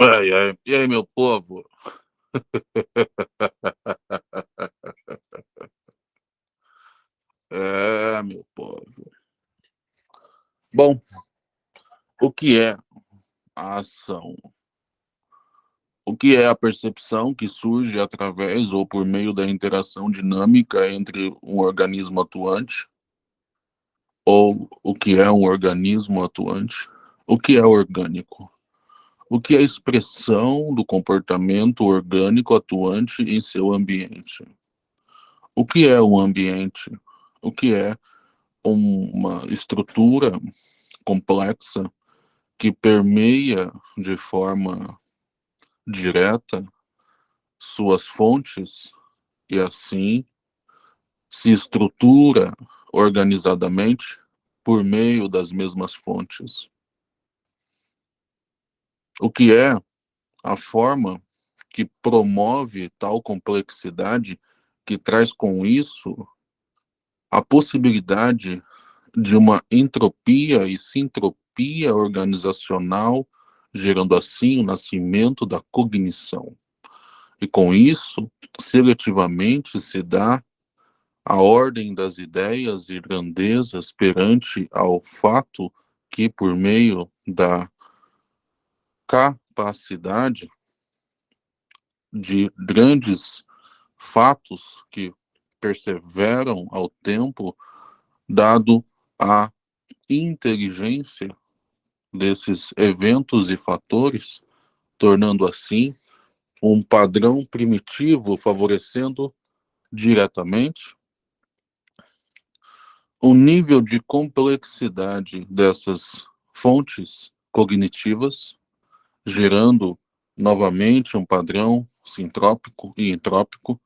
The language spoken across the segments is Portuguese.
Ai, ai. E aí, meu povo? É, meu povo. Bom, o que é a ação? O que é a percepção que surge através ou por meio da interação dinâmica entre um organismo atuante? Ou o que é um organismo atuante? O que é orgânico? O que é a expressão do comportamento orgânico atuante em seu ambiente? O que é um ambiente? O que é uma estrutura complexa que permeia de forma direta suas fontes e assim se estrutura organizadamente por meio das mesmas fontes o que é a forma que promove tal complexidade que traz com isso a possibilidade de uma entropia e sintropia organizacional, gerando assim o nascimento da cognição. E com isso, seletivamente se dá a ordem das ideias e grandezas perante ao fato que, por meio da capacidade de grandes fatos que perseveram ao tempo, dado a inteligência desses eventos e fatores, tornando assim um padrão primitivo favorecendo diretamente o nível de complexidade dessas fontes cognitivas gerando novamente um padrão sintrópico e entrópico,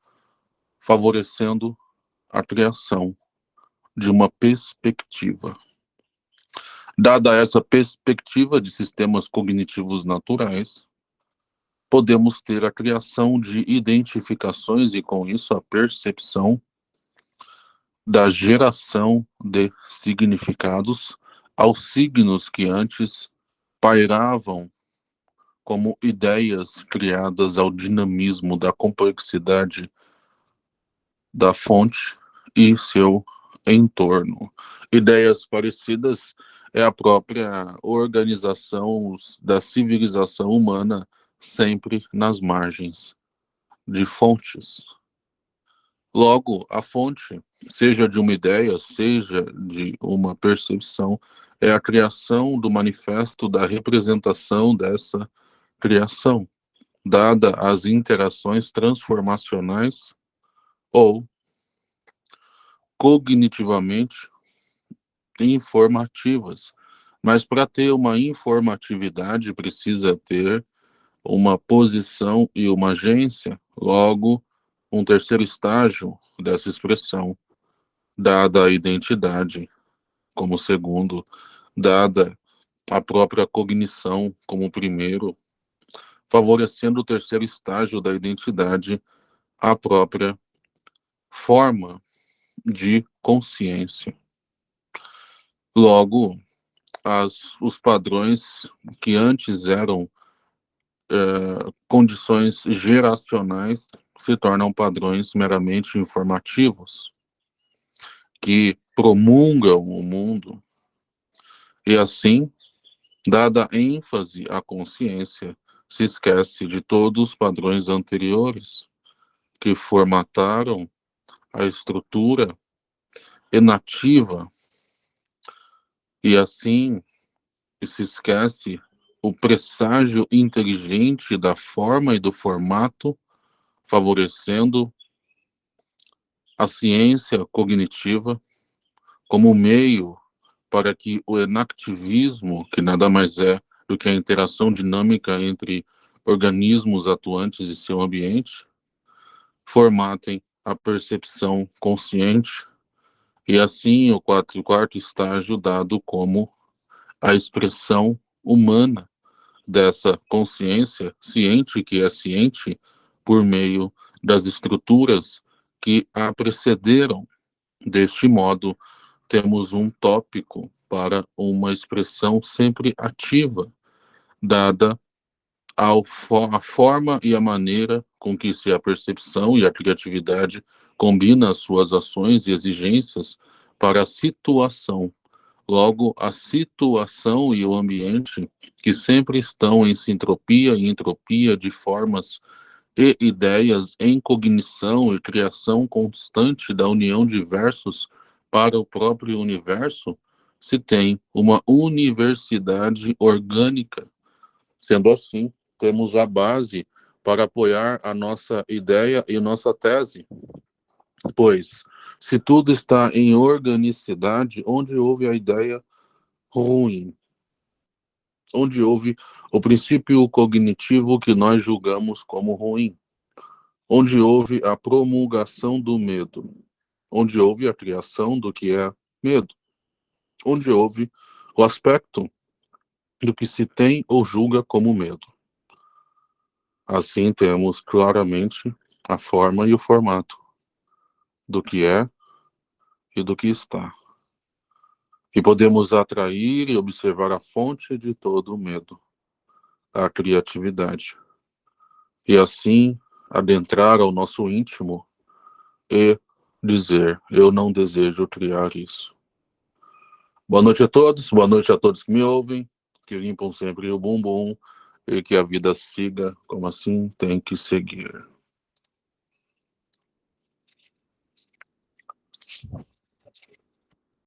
favorecendo a criação de uma perspectiva. Dada essa perspectiva de sistemas cognitivos naturais, podemos ter a criação de identificações e, com isso, a percepção da geração de significados aos signos que antes pairavam como ideias criadas ao dinamismo da complexidade da fonte e seu entorno. Ideias parecidas é a própria organização da civilização humana, sempre nas margens de fontes. Logo, a fonte, seja de uma ideia, seja de uma percepção, é a criação do manifesto da representação dessa criação, dada as interações transformacionais ou cognitivamente informativas. Mas para ter uma informatividade precisa ter uma posição e uma agência, logo um terceiro estágio dessa expressão, dada a identidade como segundo, dada a própria cognição como primeiro, favorecendo o terceiro estágio da identidade, a própria forma de consciência. Logo, as, os padrões que antes eram é, condições geracionais se tornam padrões meramente informativos, que promulgam o mundo, e assim, dada ênfase à consciência, se esquece de todos os padrões anteriores que formataram a estrutura inativa e assim se esquece o presságio inteligente da forma e do formato, favorecendo a ciência cognitiva como meio para que o enactivismo, que nada mais é do que a interação dinâmica entre organismos atuantes e seu ambiente formatem a percepção consciente e assim o quarto, quarto estágio dado como a expressão humana dessa consciência ciente que é ciente por meio das estruturas que a precederam. Deste modo, temos um tópico para uma expressão sempre ativa dada a forma e a maneira com que se a percepção e a criatividade combinam suas ações e exigências para a situação. Logo, a situação e o ambiente, que sempre estão em sintropia e entropia de formas e ideias em cognição e criação constante da união de versos para o próprio universo, se tem uma universidade orgânica. Sendo assim, temos a base para apoiar a nossa ideia e nossa tese. Pois, se tudo está em organicidade, onde houve a ideia ruim? Onde houve o princípio cognitivo que nós julgamos como ruim? Onde houve a promulgação do medo? Onde houve a criação do que é medo? Onde houve o aspecto do que se tem ou julga como medo? Assim, temos claramente a forma e o formato do que é e do que está. E podemos atrair e observar a fonte de todo o medo, a criatividade. E assim adentrar ao nosso íntimo e dizer: Eu não desejo criar isso. Boa noite a todos, boa noite a todos que me ouvem, que limpam sempre o bumbum e que a vida siga como assim tem que seguir.